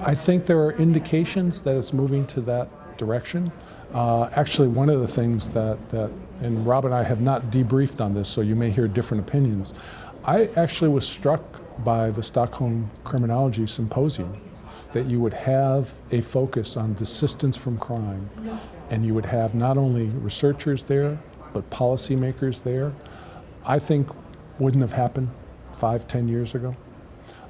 I think there are indications that it's moving to that direction. Uh, actually, one of the things that, that, and Rob and I have not debriefed on this, so you may hear different opinions. I actually was struck by the Stockholm Criminology Symposium that you would have a focus on desistance from crime, and you would have not only researchers there, but policymakers there. I think wouldn't have happened five, ten years ago.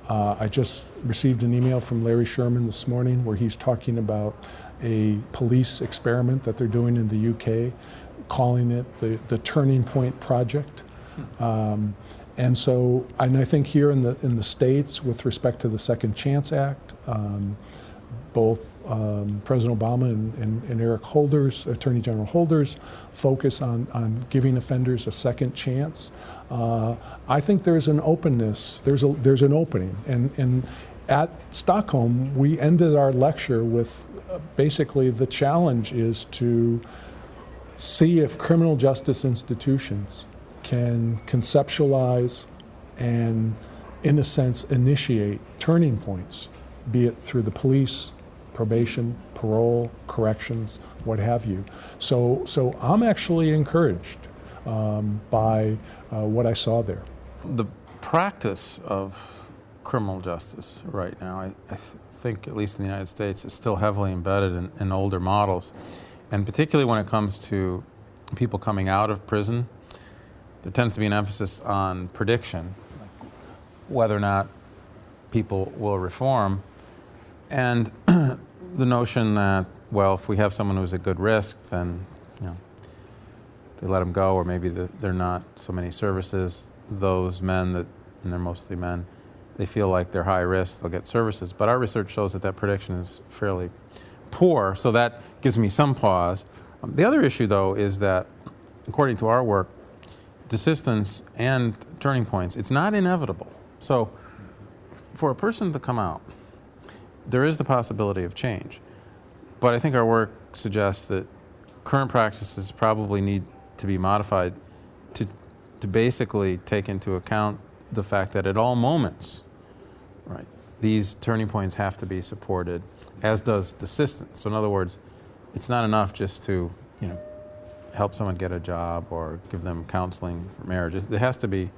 Uh, I just received an email from Larry Sherman this morning where he's talking about a police experiment that they're doing in the UK, calling it the, the Turning Point Project. Um, and so, and I think here in the in the states, with respect to the Second Chance Act, um, both um, President Obama and, and, and, Eric Holders, Attorney General Holders, focus on, on giving offenders a second chance. Uh, I think there's an openness, there's, a, there's an opening. And, and at Stockholm, we ended our lecture with uh, basically the challenge is to see if criminal justice institutions can conceptualize and, in a sense, initiate turning points, be it through the police, probation, parole, corrections, what have you. So, so I'm actually encouraged um, by uh, what I saw there. The practice of criminal justice right now, I, I th think, at least in the United States, is still heavily embedded in, in older models. And particularly when it comes to people coming out of prison, there tends to be an emphasis on prediction, whether or not people will reform. And the notion that, well, if we have someone who's a good risk, then, you know, they let them go, or maybe the, they're not so many services. Those men that, and they're mostly men, they feel like they're high risk, they'll get services. But our research shows that that prediction is fairly poor, so that gives me some pause. Um, the other issue, though, is that, according to our work, desistance and turning points, it's not inevitable. So, for a person to come out there is the possibility of change. But I think our work suggests that current practices probably need to be modified to, to basically take into account the fact that at all moments, right, these turning points have to be supported, as does desistance. So in other words, it's not enough just to, you know, help someone get a job or give them counseling for marriage. It has to be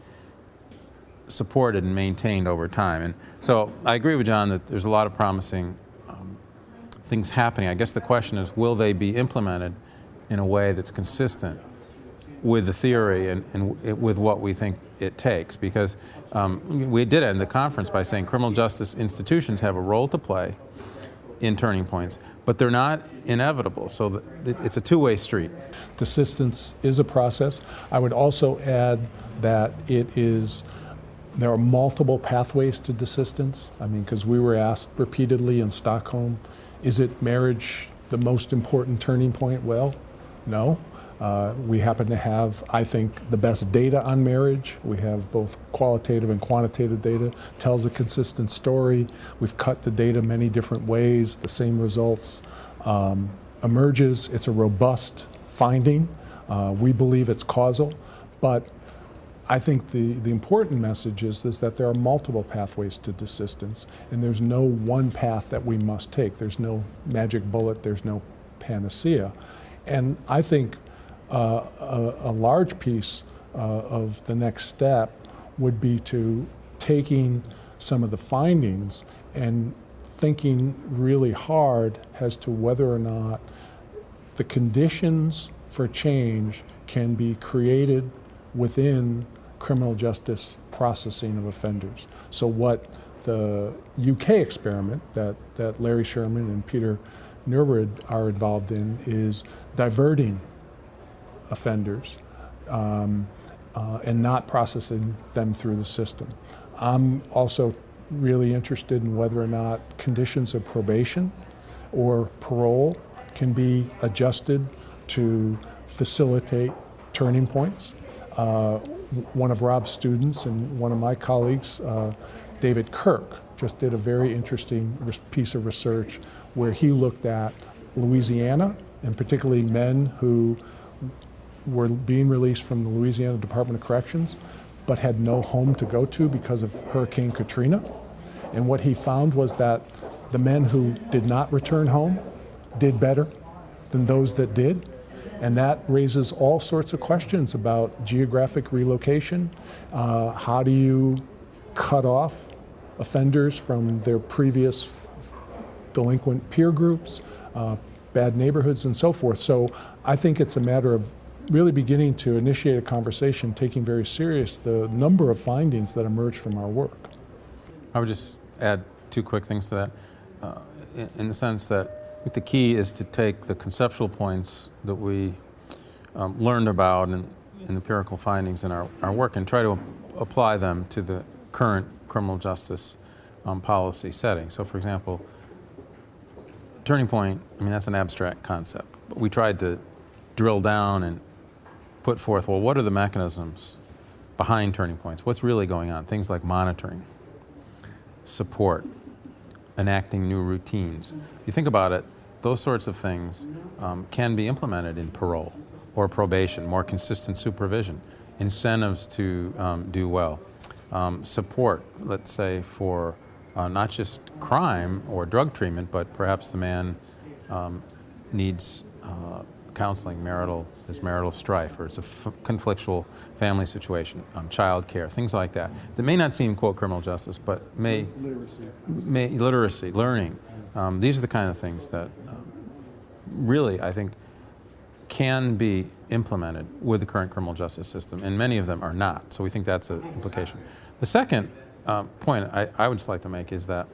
supported and maintained over time. And so I agree with John that there's a lot of promising um, things happening. I guess the question is, will they be implemented in a way that's consistent with the theory and, and with what we think it takes? Because um, we did end the conference by saying criminal justice institutions have a role to play in turning points, but they're not inevitable. So it's a two-way street. Desistance is a process. I would also add that it is there are multiple pathways to desistance. I mean, because we were asked repeatedly in Stockholm, is it marriage the most important turning point? Well, no. Uh, we happen to have, I think, the best data on marriage. We have both qualitative and quantitative data, tells a consistent story. We've cut the data many different ways, the same results um, emerges. It's a robust finding. Uh, we believe it's causal, but I think the, the important message is, is that there are multiple pathways to desistance, and there's no one path that we must take. There's no magic bullet, there's no panacea. And I think uh, a, a, large piece uh, of the next step would be to taking some of the findings and thinking really hard as to whether or not the conditions for change can be created within criminal justice processing of offenders. So what the UK experiment that, that Larry Sherman and Peter Neyroud are involved in is diverting offenders um, uh, and not processing them through the system. I'm also really interested in whether or not conditions of probation or parole can be adjusted to facilitate turning points. Uh, one of Rob's students and one of my colleagues, uh, David Kirk, just did a very interesting piece of research where he looked at Louisiana, and particularly men who were being released from the Louisiana Department of Corrections, but had no home to go to because of Hurricane Katrina. And what he found was that the men who did not return home did better than those that did. And that raises all sorts of questions about geographic relocation. Uh, how do you cut off offenders from their previous delinquent peer groups, uh, bad neighborhoods, and so forth? So I think it's a matter of really beginning to initiate a conversation, taking very serious the number of findings that emerge from our work. I would just add two quick things to that, uh, in, in the sense that think the key is to take the conceptual points that we um, learned about and in empirical findings in our, our work and try to apply them to the current criminal justice um, policy setting. So, for example, turning point, I mean, that's an abstract concept. But we tried to drill down and put forth, well, what are the mechanisms behind turning points? What's really going on? Things like monitoring, support, enacting new routines. You think about it, those sorts of things um, can be implemented in parole or probation, more consistent supervision, incentives to um, do well, um, support, let's say, for uh, not just crime or drug treatment, but perhaps the man um, needs uh, counseling, marital, there's marital strife, or it's a conflictual family situation, um, child care, things like that, that may not seem, quote, criminal justice, but may, may literacy, learning. Um, these are the kind of things that um, really, I think, can be implemented with the current criminal justice system, and many of them are not. So we think that's an implication. The second um, point I, I would just like to make is that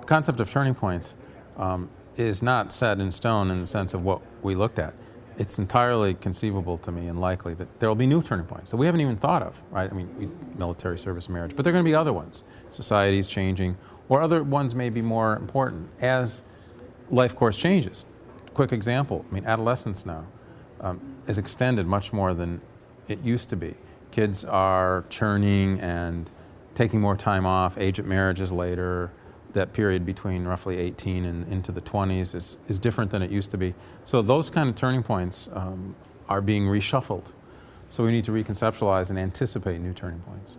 the concept of turning points um, is not set in stone in the sense of what we looked at. It's entirely conceivable to me and likely that there will be new turning points that we haven't even thought of, right? I mean, we, military service, marriage, but there are going to be other ones. Society's changing, or other ones may be more important as life course changes. Quick example, I mean, adolescence now um, is extended much more than it used to be. Kids are churning and taking more time off, age at marriage is later, that period between roughly 18 and into the 20s is, is different than it used to be. So those kind of turning points um, are being reshuffled. So we need to reconceptualize and anticipate new turning points.